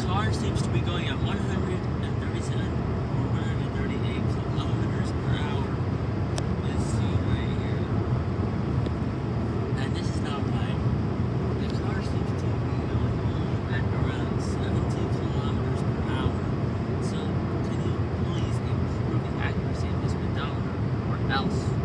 car seems to be going at 137 or 138 kilometers per hour. Let's see right here. And this is not right. The car seems to be going at around 17 kilometers per hour. So can you please improve the accuracy of this speedometer or else?